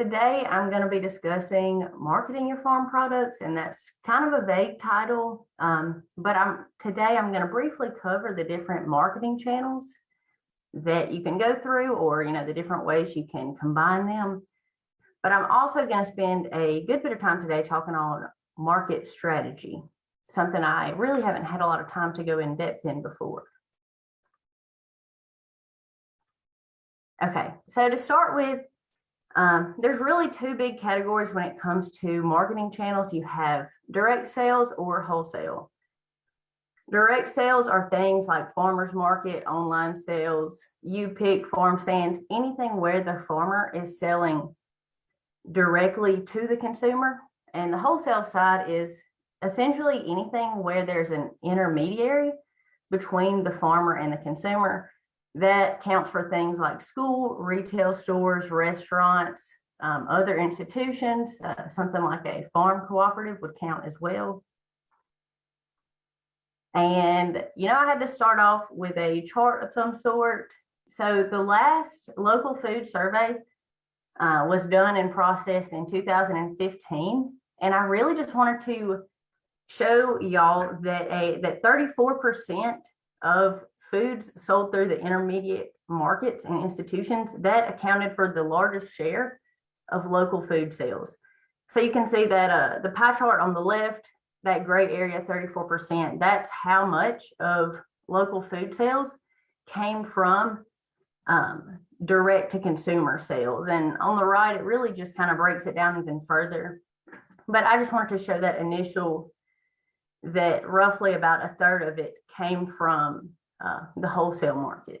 Today, I'm going to be discussing marketing your farm products, and that's kind of a vague title. Um, but I'm today I'm going to briefly cover the different marketing channels that you can go through, or you know, the different ways you can combine them. But I'm also going to spend a good bit of time today talking on market strategy, something I really haven't had a lot of time to go in depth in before. Okay, so to start with, um, there's really two big categories when it comes to marketing channels. You have direct sales or wholesale. Direct sales are things like farmers market, online sales, you pick farm stand, anything where the farmer is selling directly to the consumer. And the wholesale side is essentially anything where there's an intermediary between the farmer and the consumer that counts for things like school, retail stores, restaurants, um, other institutions, uh, something like a farm cooperative would count as well. And, you know, I had to start off with a chart of some sort. So the last local food survey uh, was done and processed in 2015. And I really just wanted to show y'all that a that 34% of foods sold through the intermediate markets and institutions that accounted for the largest share of local food sales. So you can see that uh, the pie chart on the left, that gray area, 34%, that's how much of local food sales came from um, direct to consumer sales. And on the right, it really just kind of breaks it down even further. But I just wanted to show that initial, that roughly about a third of it came from uh, the wholesale market.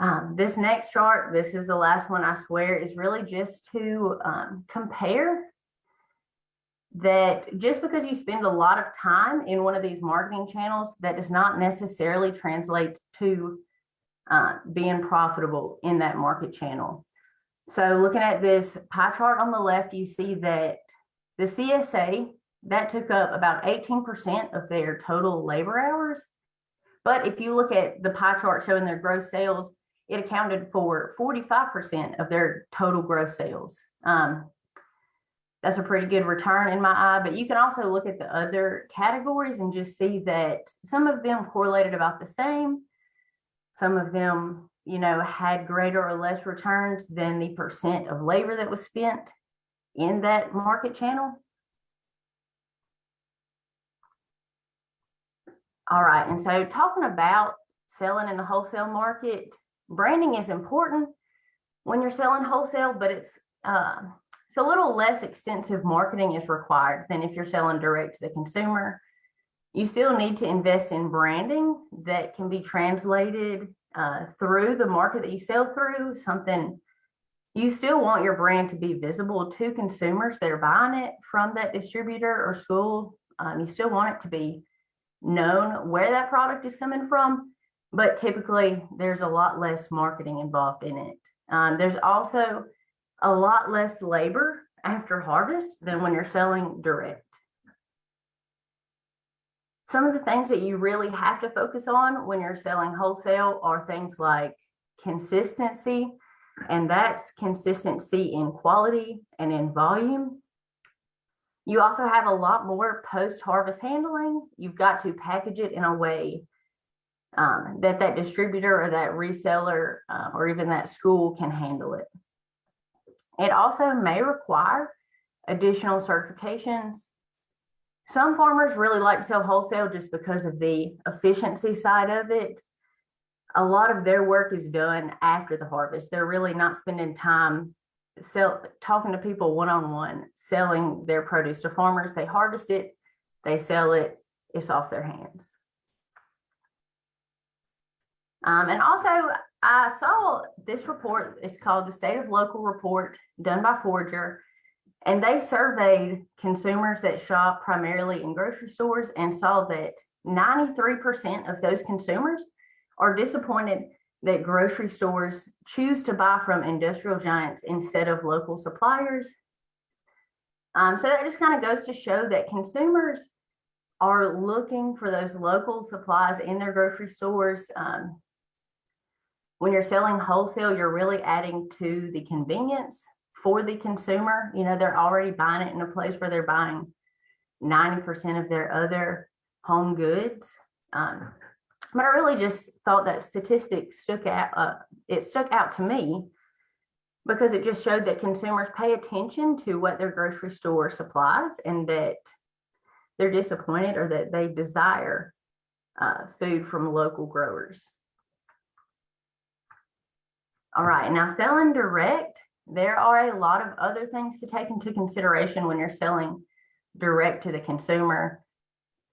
Um, this next chart, this is the last one I swear, is really just to um, compare that just because you spend a lot of time in one of these marketing channels, that does not necessarily translate to uh, being profitable in that market channel. So looking at this pie chart on the left, you see that the CSA that took up about 18% of their total labor hours. But if you look at the pie chart showing their gross sales, it accounted for 45% of their total gross sales. Um, that's a pretty good return in my eye, but you can also look at the other categories and just see that some of them correlated about the same. Some of them, you know, had greater or less returns than the percent of labor that was spent in that market channel. All right, and so talking about selling in the wholesale market, branding is important when you're selling wholesale, but it's uh, it's a little less extensive marketing is required than if you're selling direct to the consumer. You still need to invest in branding that can be translated uh, through the market that you sell through, something you still want your brand to be visible to consumers that are buying it from that distributor or school. Um, you still want it to be known where that product is coming from, but typically there's a lot less marketing involved in it. Um, there's also a lot less labor after harvest than when you're selling direct. Some of the things that you really have to focus on when you're selling wholesale are things like consistency, and that's consistency in quality and in volume. You also have a lot more post-harvest handling. You've got to package it in a way um, that that distributor or that reseller uh, or even that school can handle it. It also may require additional certifications. Some farmers really like to sell wholesale just because of the efficiency side of it. A lot of their work is done after the harvest. They're really not spending time sell talking to people one-on-one selling their produce to farmers they harvest it they sell it it's off their hands. Um, and also i saw this report it's called the state of local report done by Forager and they surveyed consumers that shop primarily in grocery stores and saw that 93% of those consumers are disappointed that grocery stores choose to buy from industrial giants instead of local suppliers. Um, so that just kind of goes to show that consumers are looking for those local supplies in their grocery stores. Um, When you're selling wholesale, you're really adding to the convenience for the consumer. You know, they're already buying it in a place where they're buying 90% of their other home goods. Um, but I really just thought that statistic stuck out, uh, it stuck out to me because it just showed that consumers pay attention to what their grocery store supplies and that they're disappointed or that they desire uh, food from local growers. All right, now selling direct, there are a lot of other things to take into consideration when you're selling direct to the consumer.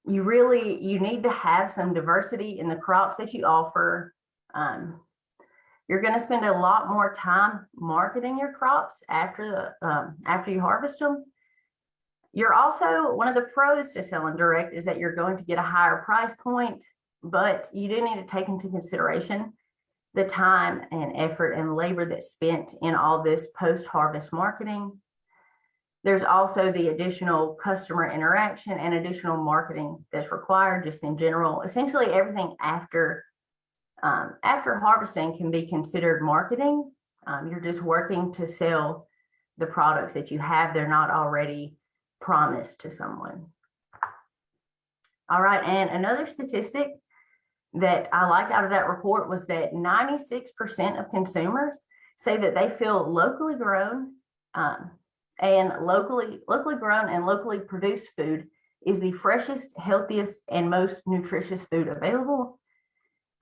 You really, you need to have some diversity in the crops that you offer. Um, you're going to spend a lot more time marketing your crops after the um, after you harvest them. You're also one of the pros to selling direct is that you're going to get a higher price point, but you do need to take into consideration the time and effort and labor that's spent in all this post-harvest marketing. There's also the additional customer interaction and additional marketing that's required just in general. Essentially everything after um, after harvesting can be considered marketing. Um, you're just working to sell the products that you have. They're not already promised to someone. All right, and another statistic that I liked out of that report was that 96% of consumers say that they feel locally grown um, and locally locally grown and locally produced food is the freshest, healthiest, and most nutritious food available.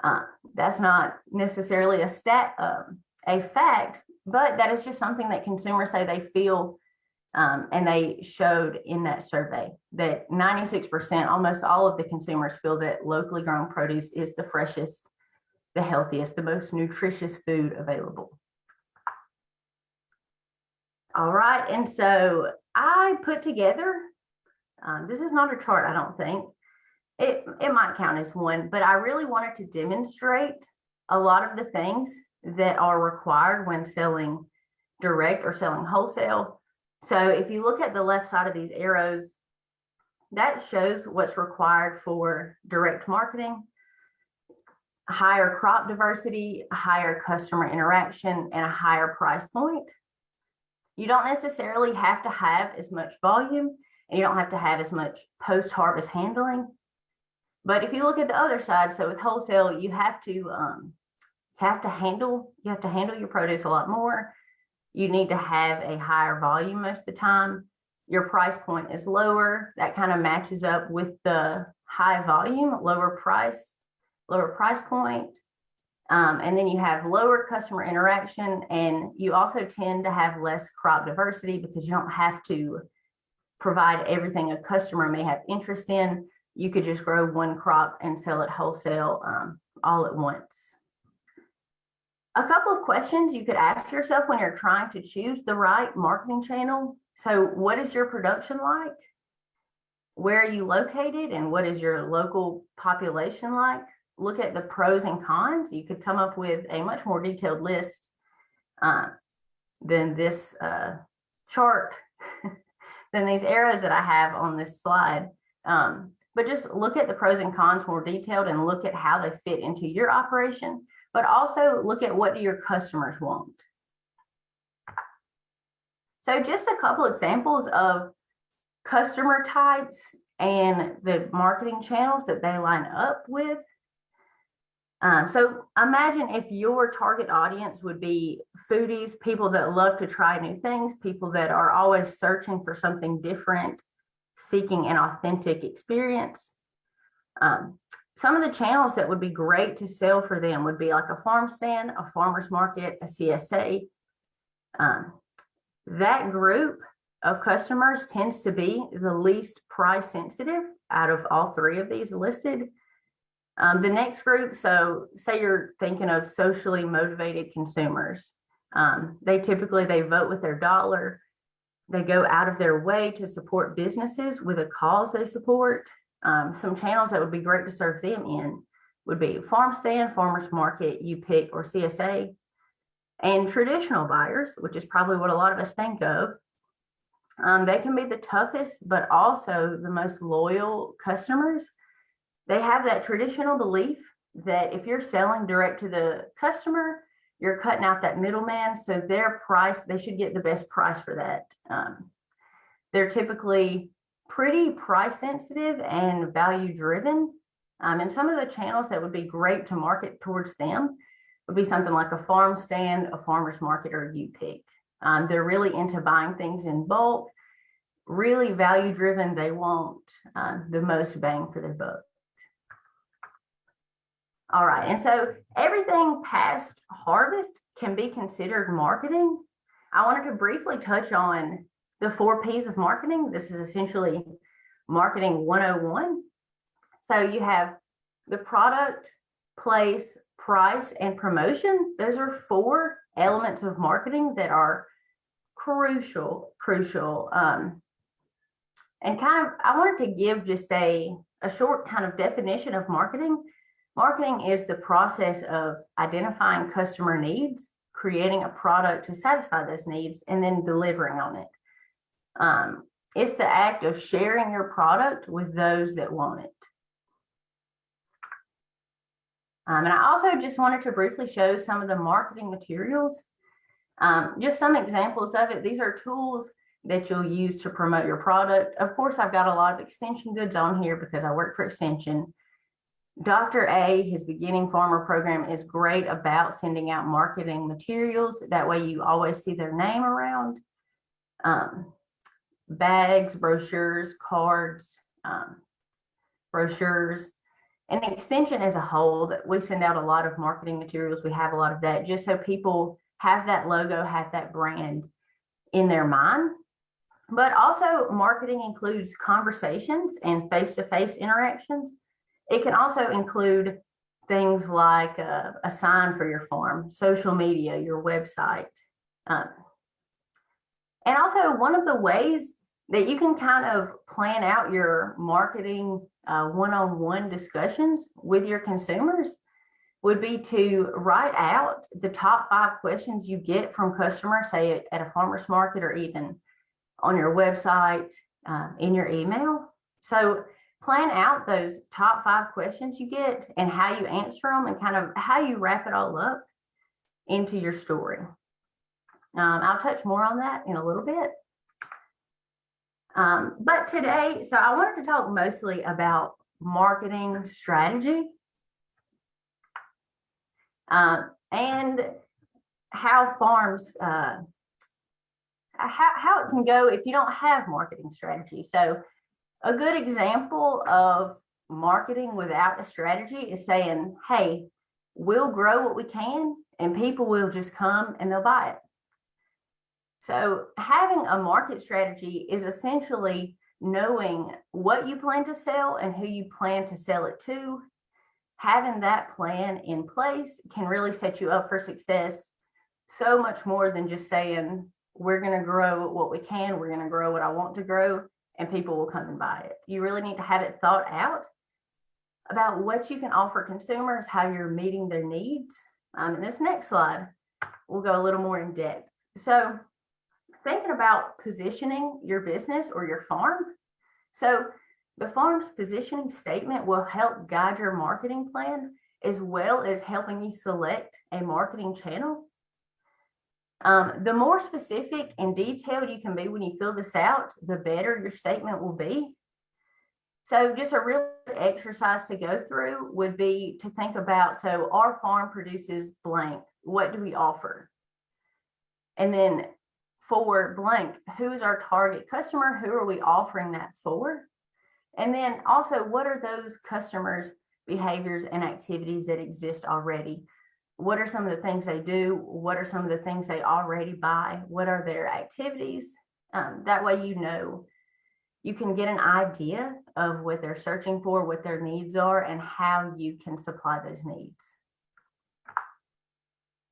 Uh, that's not necessarily a stat, um, a fact, but that is just something that consumers say they feel um, and they showed in that survey that 96%, almost all of the consumers feel that locally grown produce is the freshest, the healthiest, the most nutritious food available. All right, and so I put together, um, this is not a chart, I don't think. It, it might count as one, but I really wanted to demonstrate a lot of the things that are required when selling direct or selling wholesale so if you look at the left side of these arrows, that shows what's required for direct marketing, higher crop diversity, higher customer interaction, and a higher price point. You don't necessarily have to have as much volume and you don't have to have as much post-harvest handling. But if you look at the other side, so with wholesale, you have to um, have to handle you have to handle your produce a lot more you need to have a higher volume most of the time. Your price point is lower. That kind of matches up with the high volume, lower price, lower price point. Um, and then you have lower customer interaction and you also tend to have less crop diversity because you don't have to provide everything a customer may have interest in. You could just grow one crop and sell it wholesale um, all at once. A couple of questions you could ask yourself when you're trying to choose the right marketing channel. So what is your production like? Where are you located and what is your local population like? Look at the pros and cons. You could come up with a much more detailed list uh, than this uh, chart, than these arrows that I have on this slide. Um, but just look at the pros and cons more detailed and look at how they fit into your operation but also look at what do your customers want. So just a couple examples of customer types and the marketing channels that they line up with. Um, so imagine if your target audience would be foodies, people that love to try new things, people that are always searching for something different, seeking an authentic experience. Um, some of the channels that would be great to sell for them would be like a farm stand, a farmer's market, a CSA. Um, that group of customers tends to be the least price sensitive out of all three of these listed. Um, the next group, so say you're thinking of socially motivated consumers. Um, they typically, they vote with their dollar. They go out of their way to support businesses with a cause they support. Um, some channels that would be great to serve them in would be farm stand, farmers market, you pick, or CSA. And traditional buyers, which is probably what a lot of us think of, um, they can be the toughest, but also the most loyal customers. They have that traditional belief that if you're selling direct to the customer, you're cutting out that middleman. So their price, they should get the best price for that. Um, they're typically pretty price sensitive and value driven. Um, and some of the channels that would be great to market towards them would be something like a farm stand, a farmer's market, or you pick. Um, they're really into buying things in bulk, really value driven. They want uh, the most bang for their buck. All right, and so everything past harvest can be considered marketing. I wanted to briefly touch on the four P's of marketing. This is essentially marketing 101. So you have the product, place, price, and promotion. Those are four elements of marketing that are crucial, crucial. Um, and kind of, I wanted to give just a, a short kind of definition of marketing Marketing is the process of identifying customer needs, creating a product to satisfy those needs, and then delivering on it. Um, it's the act of sharing your product with those that want it. Um, and I also just wanted to briefly show some of the marketing materials. Um, just some examples of it. These are tools that you'll use to promote your product. Of course, I've got a lot of extension goods on here because I work for extension. Dr. A, his beginning farmer program is great about sending out marketing materials. That way you always see their name around. Um, bags, brochures, cards, um, brochures, and extension as a whole that we send out a lot of marketing materials. We have a lot of that just so people have that logo, have that brand in their mind. But also marketing includes conversations and face-to-face -face interactions. It can also include things like a, a sign for your farm, social media, your website. Um, and also one of the ways that you can kind of plan out your marketing uh, one-on-one -on -one discussions with your consumers would be to write out the top five questions you get from customers, say at a farmer's market or even on your website, uh, in your email. So plan out those top five questions you get and how you answer them and kind of how you wrap it all up into your story. Um, I'll touch more on that in a little bit. Um, but today, so I wanted to talk mostly about marketing strategy uh, and how farms, uh, how, how it can go if you don't have marketing strategy. So a good example of marketing without a strategy is saying, hey, we'll grow what we can and people will just come and they'll buy it. So having a market strategy is essentially knowing what you plan to sell and who you plan to sell it to. Having that plan in place can really set you up for success so much more than just saying, we're going to grow what we can, we're going to grow what I want to grow and people will come and buy it. You really need to have it thought out about what you can offer consumers, how you're meeting their needs. Um, in this next slide, we'll go a little more in depth. So thinking about positioning your business or your farm. So the farm's positioning statement will help guide your marketing plan as well as helping you select a marketing channel um, the more specific and detailed you can be when you fill this out, the better your statement will be. So just a real exercise to go through would be to think about, so our farm produces blank, what do we offer? And then for blank, who's our target customer? Who are we offering that for? And then also, what are those customers' behaviors and activities that exist already? What are some of the things they do? What are some of the things they already buy? What are their activities? Um, that way, you know, you can get an idea of what they're searching for, what their needs are, and how you can supply those needs.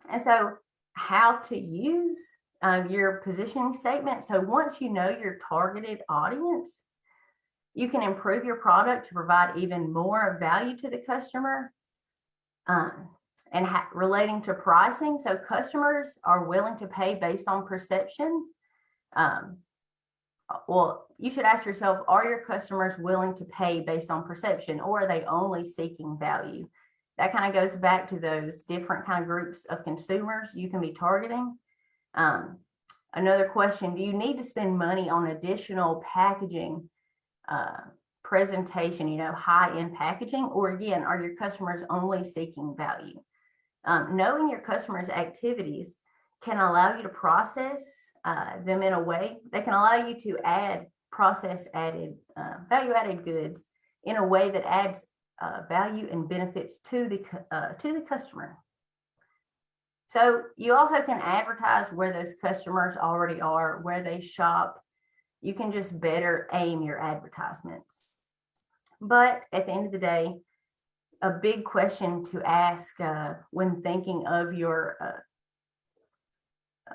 And so, how to use uh, your positioning statement. So, once you know your targeted audience, you can improve your product to provide even more value to the customer. Um, and relating to pricing. So customers are willing to pay based on perception. Um, well, you should ask yourself, are your customers willing to pay based on perception or are they only seeking value? that kind of goes back to those different kind of groups of consumers you can be targeting. Um, another question, do you need to spend money on additional packaging, uh, presentation, you know, high end packaging, or again, are your customers only seeking value? Um, knowing your customers' activities can allow you to process uh, them in a way that can allow you to add process added, uh, value added goods in a way that adds uh, value and benefits to the uh, to the customer. So you also can advertise where those customers already are, where they shop. You can just better aim your advertisements. But at the end of the day, a big question to ask uh, when thinking of your uh,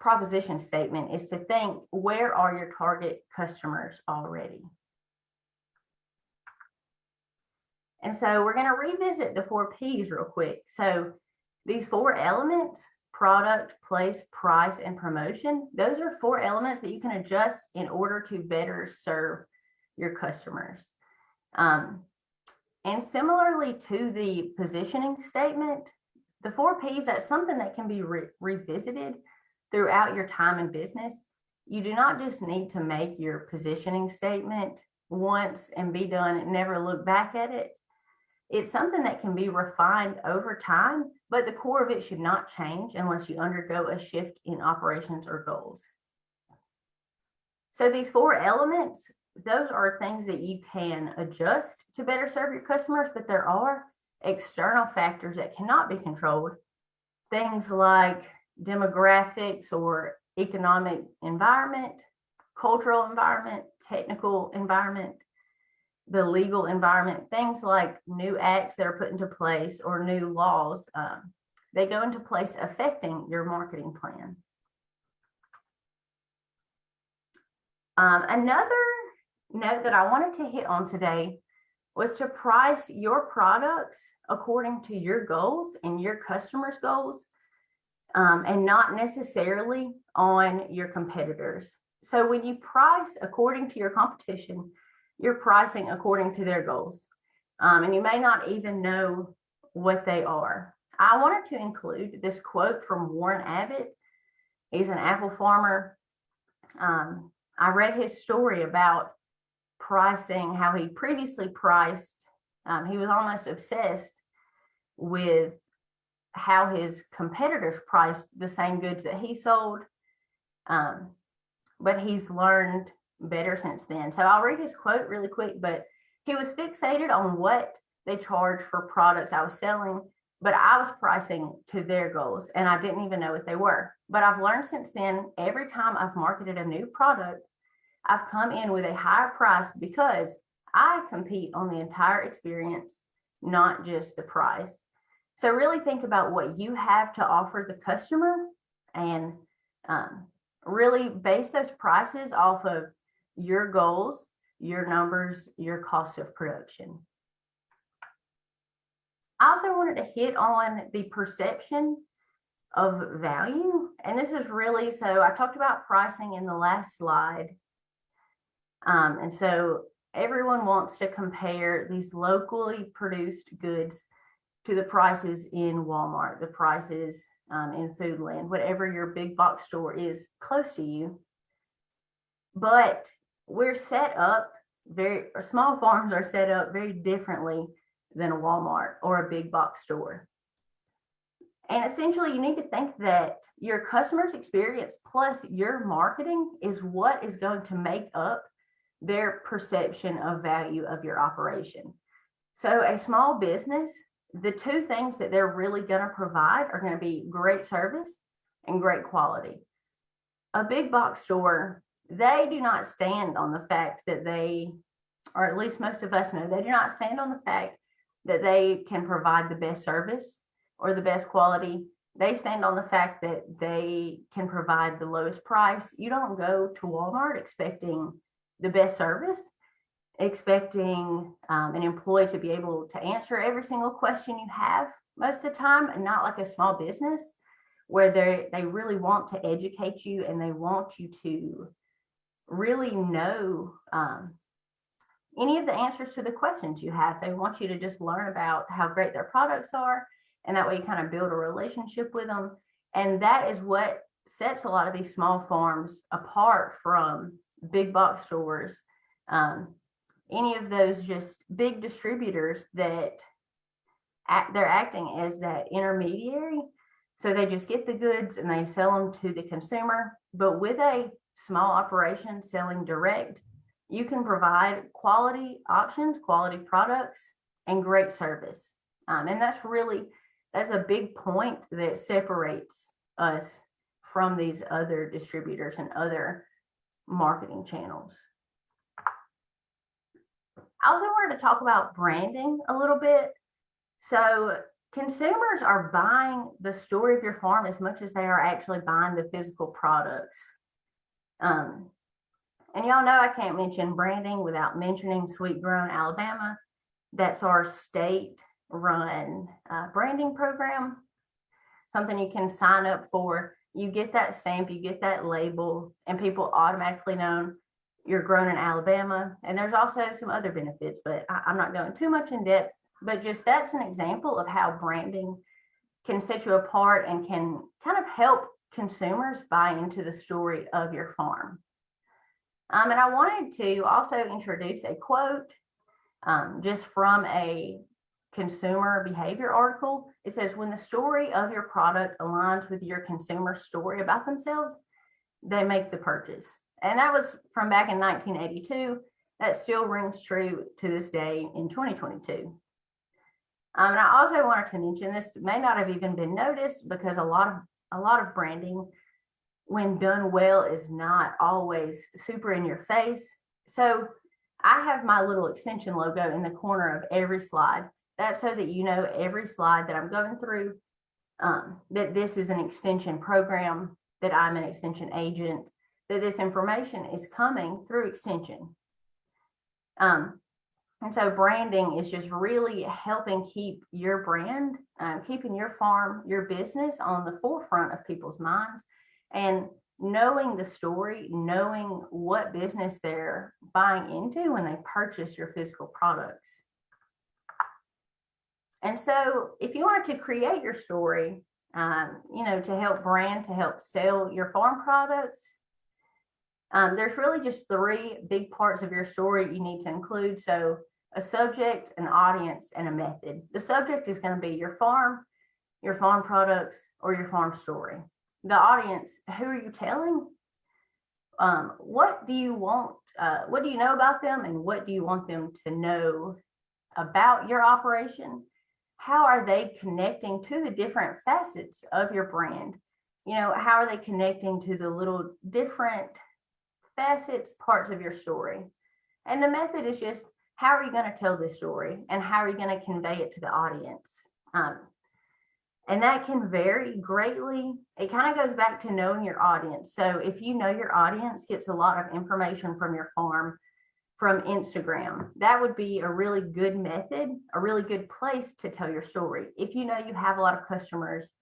proposition statement is to think where are your target customers already? And so we're going to revisit the four P's real quick. So these four elements, product, place, price, and promotion, those are four elements that you can adjust in order to better serve your customers. Um, and similarly to the positioning statement, the four P's, that's something that can be re revisited throughout your time in business. You do not just need to make your positioning statement once and be done and never look back at it. It's something that can be refined over time, but the core of it should not change unless you undergo a shift in operations or goals. So these four elements, those are things that you can adjust to better serve your customers, but there are external factors that cannot be controlled. Things like demographics or economic environment, cultural environment, technical environment, the legal environment, things like new acts that are put into place or new laws, um, they go into place affecting your marketing plan. Um, another note that I wanted to hit on today was to price your products according to your goals and your customers' goals um, and not necessarily on your competitors. So when you price according to your competition, you're pricing according to their goals. Um, and you may not even know what they are. I wanted to include this quote from Warren Abbott. He's an apple farmer. Um, I read his story about pricing, how he previously priced. Um, he was almost obsessed with how his competitors priced the same goods that he sold. Um, but he's learned better since then. So I'll read his quote really quick, but he was fixated on what they charged for products I was selling, but I was pricing to their goals and I didn't even know what they were. But I've learned since then, every time I've marketed a new product, I've come in with a higher price because I compete on the entire experience, not just the price. So really think about what you have to offer the customer and um, really base those prices off of your goals, your numbers, your cost of production. I also wanted to hit on the perception of value. And this is really, so I talked about pricing in the last slide. Um, and so everyone wants to compare these locally produced goods to the prices in Walmart, the prices um, in Foodland, whatever your big box store is close to you. But we're set up very small farms are set up very differently than a Walmart or a big box store. And essentially, you need to think that your customer's experience plus your marketing is what is going to make up their perception of value of your operation. So, a small business, the two things that they're really going to provide are going to be great service and great quality. A big box store they do not stand on the fact that they, or at least most of us know, they do not stand on the fact that they can provide the best service or the best quality. They stand on the fact that they can provide the lowest price. You don't go to Walmart expecting the best service, expecting um, an employee to be able to answer every single question you have most of the time, and not like a small business where they they really want to educate you and they want you to really know, um, any of the answers to the questions you have. They want you to just learn about how great their products are. And that way you kind of build a relationship with them. And that is what sets a lot of these small farms apart from big box stores. Um, any of those just big distributors that act, they're acting as that intermediary. So they just get the goods and they sell them to the consumer. But with a small operation selling direct, you can provide quality options, quality products, and great service. Um, and that's really that's a big point that separates us from these other distributors and other marketing channels. I also wanted to talk about branding a little bit. So consumers are buying the story of your farm as much as they are actually buying the physical products. Um, and y'all know I can't mention branding without mentioning Sweet Grown Alabama. That's our state run uh, branding program, something you can sign up for. You get that stamp, you get that label, and people automatically know you're grown in Alabama. And there's also some other benefits, but I, I'm not going too much in depth. But just that's an example of how branding can set you apart and can kind of help consumers buy into the story of your farm. Um, and I wanted to also introduce a quote um, just from a consumer behavior article. It says, when the story of your product aligns with your consumer story about themselves, they make the purchase. And that was from back in 1982. That still rings true to this day in 2022. Um, and I also wanted to mention this may not have even been noticed because a lot of a lot of branding, when done well, is not always super in your face. So I have my little extension logo in the corner of every slide. That's so that you know every slide that I'm going through, um, that this is an extension program, that I'm an extension agent, that this information is coming through extension. Um, and so branding is just really helping keep your brand, um, keeping your farm, your business on the forefront of people's minds and knowing the story, knowing what business they're buying into when they purchase your physical products. And so if you wanted to create your story, um, you know, to help brand, to help sell your farm products, um, there's really just three big parts of your story you need to include. So a subject, an audience, and a method. The subject is going to be your farm, your farm products, or your farm story. The audience, who are you telling? Um, what do you want? Uh, what do you know about them, and what do you want them to know about your operation? How are they connecting to the different facets of your brand? You know, how are they connecting to the little different facets, parts of your story? And the method is just how are you going to tell this story and how are you going to convey it to the audience? Um, and that can vary greatly. It kind of goes back to knowing your audience. So if you know your audience gets a lot of information from your farm, from Instagram. That would be a really good method, a really good place to tell your story. If you know you have a lot of customers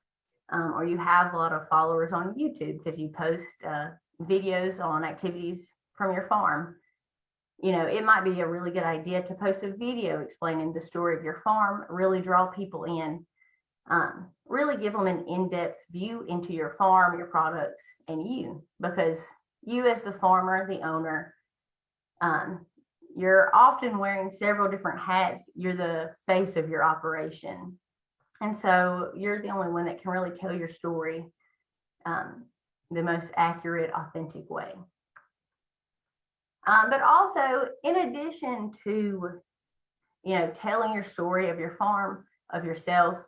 um, or you have a lot of followers on YouTube because you post uh, videos on activities from your farm, you know, it might be a really good idea to post a video explaining the story of your farm, really draw people in, um, really give them an in-depth view into your farm, your products, and you, because you as the farmer, the owner, um, you're often wearing several different hats. You're the face of your operation. And so you're the only one that can really tell your story um, the most accurate, authentic way. Um, but also, in addition to, you know, telling your story of your farm, of yourself,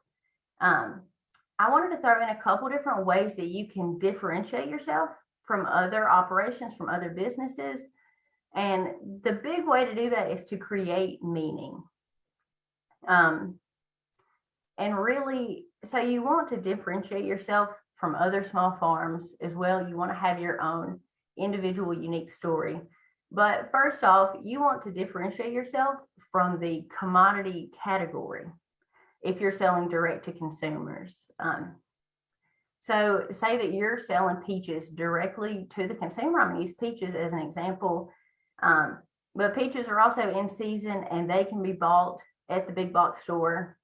um, I wanted to throw in a couple different ways that you can differentiate yourself from other operations, from other businesses, and the big way to do that is to create meaning. Um, and really, so you want to differentiate yourself from other small farms as well. You want to have your own individual unique story. But first off, you want to differentiate yourself from the commodity category if you're selling direct to consumers. Um, so say that you're selling peaches directly to the consumer. I'm to use peaches as an example um, But peaches are also in season and they can be bought at the big box store.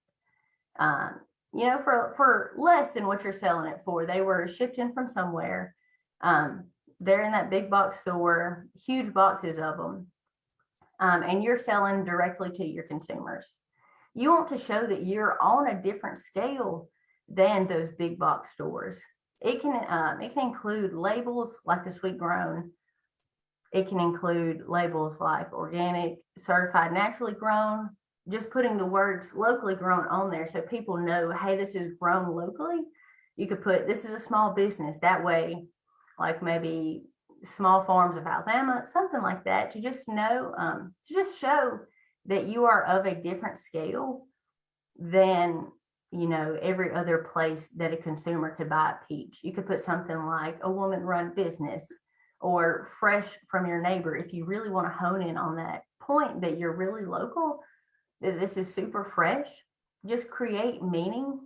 Um, you know, for, for less than what you're selling it for. They were shipped in from somewhere. Um, they're in that big box store, huge boxes of them. Um, and you're selling directly to your consumers. You want to show that you're on a different scale than those big box stores. It can um, it can include labels like the sweet grown. It can include labels like organic, certified naturally grown, just putting the words locally grown on there so people know, hey, this is grown locally. You could put this is a small business. That way, like maybe small farms of Alabama, something like that, to just know, um, to just show that you are of a different scale than you know every other place that a consumer could buy a peach. You could put something like a woman run business or fresh from your neighbor if you really want to hone in on that point that you're really local that this is super fresh. Just create meaning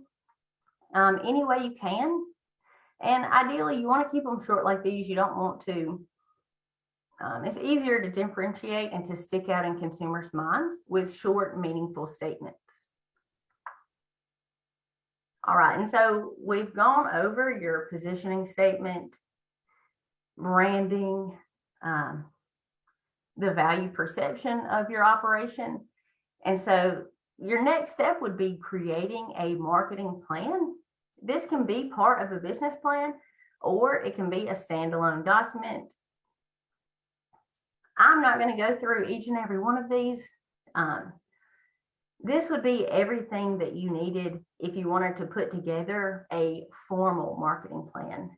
um, any way you can. And ideally, you want to keep them short like these. You don't want to. Um, it's easier to differentiate and to stick out in consumers' minds with short, meaningful statements. All right, and so we've gone over your positioning statement, branding, um, the value perception of your operation. And so your next step would be creating a marketing plan. This can be part of a business plan or it can be a standalone document. I'm not going to go through each and every one of these. Um, this would be everything that you needed if you wanted to put together a formal marketing plan.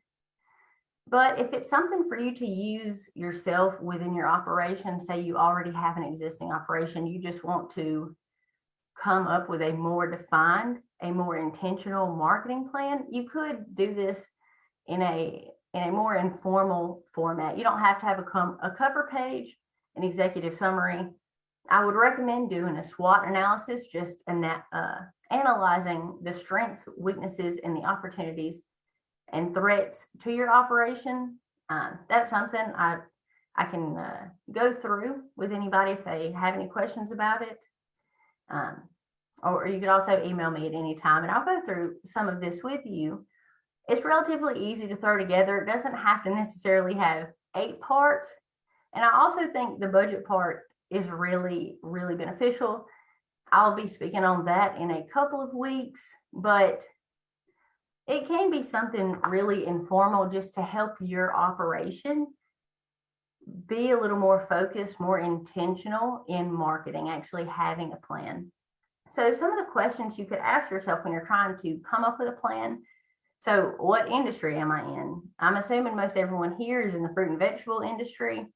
But if it's something for you to use yourself within your operation, say you already have an existing operation, you just want to come up with a more defined, a more intentional marketing plan, you could do this in a in a more informal format. You don't have to have a, com a cover page, an executive summary. I would recommend doing a SWOT analysis, just ana uh, analyzing the strengths, weaknesses, and the opportunities and threats to your operation. Um, that's something I I can uh, go through with anybody if they have any questions about it. Um, or you could also email me at any time and I'll go through some of this with you. It's relatively easy to throw together. It doesn't have to necessarily have eight parts. And I also think the budget part is really, really beneficial. I'll be speaking on that in a couple of weeks, but it can be something really informal just to help your operation be a little more focused, more intentional in marketing, actually having a plan. So some of the questions you could ask yourself when you're trying to come up with a plan. So what industry am I in? I'm assuming most everyone here is in the fruit and vegetable industry.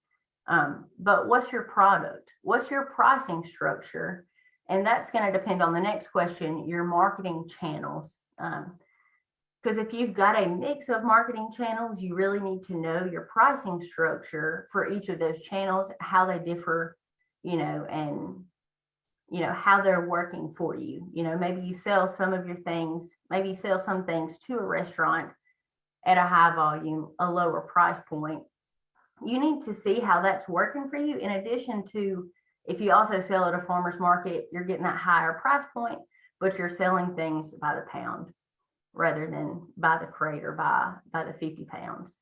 Um, but what's your product? What's your pricing structure? And that's going to depend on the next question, your marketing channels. Um, because if you've got a mix of marketing channels, you really need to know your pricing structure for each of those channels, how they differ, you know, and you know how they're working for you. You know, maybe you sell some of your things, maybe you sell some things to a restaurant at a high volume, a lower price point. You need to see how that's working for you. In addition to if you also sell at a farmer's market, you're getting that higher price point, but you're selling things by the pound rather than by the crate or by, by the 50 pounds.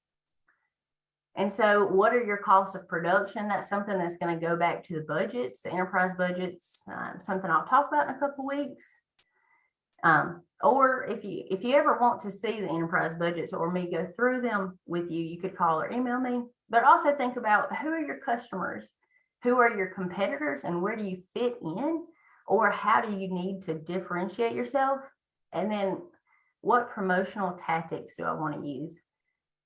And so what are your costs of production? That's something that's going to go back to the budgets, the enterprise budgets, um, something I'll talk about in a couple weeks. Um, or if you if you ever want to see the enterprise budgets or me go through them with you, you could call or email me. But also think about who are your customers, who are your competitors, and where do you fit in, or how do you need to differentiate yourself? And then what promotional tactics do I want to use?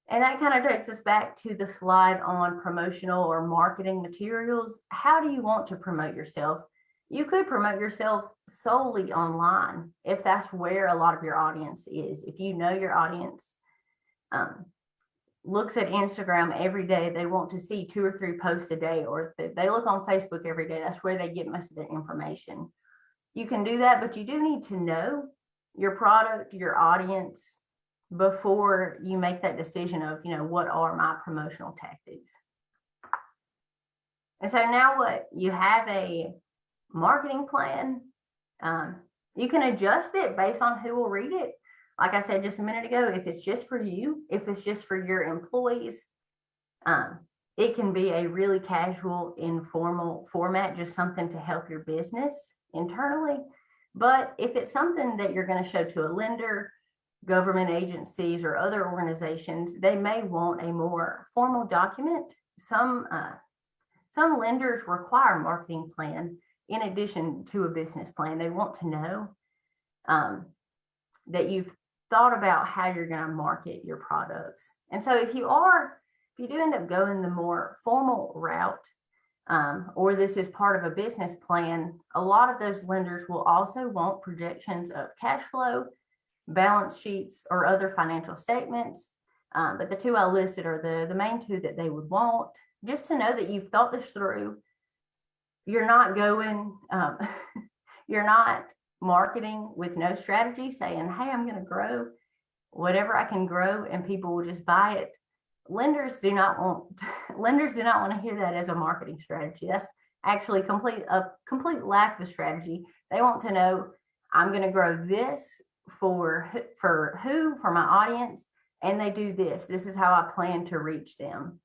And that kind of takes us back to the slide on promotional or marketing materials. How do you want to promote yourself? You could promote yourself solely online if that's where a lot of your audience is. If you know your audience um, looks at Instagram every day, they want to see two or three posts a day, or they look on Facebook every day, that's where they get most of their information. You can do that, but you do need to know your product, your audience before you make that decision of, you know, what are my promotional tactics. And so now what? You have a marketing plan. Um, you can adjust it based on who will read it. Like I said just a minute ago, if it's just for you, if it's just for your employees, um, it can be a really casual, informal format, just something to help your business internally. But if it's something that you're going to show to a lender, government agencies, or other organizations, they may want a more formal document. Some uh, some lenders require a marketing plan in addition to a business plan. They want to know um, that you've thought about how you're going to market your products. And so if you are, if you do end up going the more formal route, um, or this is part of a business plan, a lot of those lenders will also want projections of cash flow, balance sheets, or other financial statements. Um, but the two I listed are the, the main two that they would want, just to know that you've thought this through. You're not going, um, you're not marketing with no strategy, saying, hey, I'm going to grow whatever I can grow and people will just buy it. Lenders do not want lenders do not want to hear that as a marketing strategy. That's actually complete a complete lack of strategy. They want to know I'm going to grow this for for who for my audience, and they do this. This is how I plan to reach them.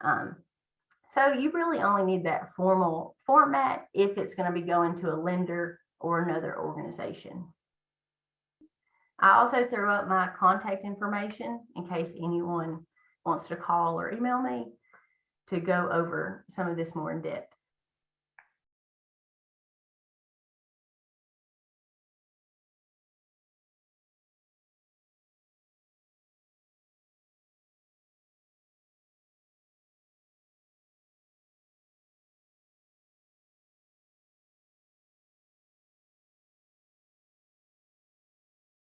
Um, so you really only need that formal format if it's going to be going to a lender or another organization. I also threw up my contact information in case anyone wants to call or email me to go over some of this more in depth.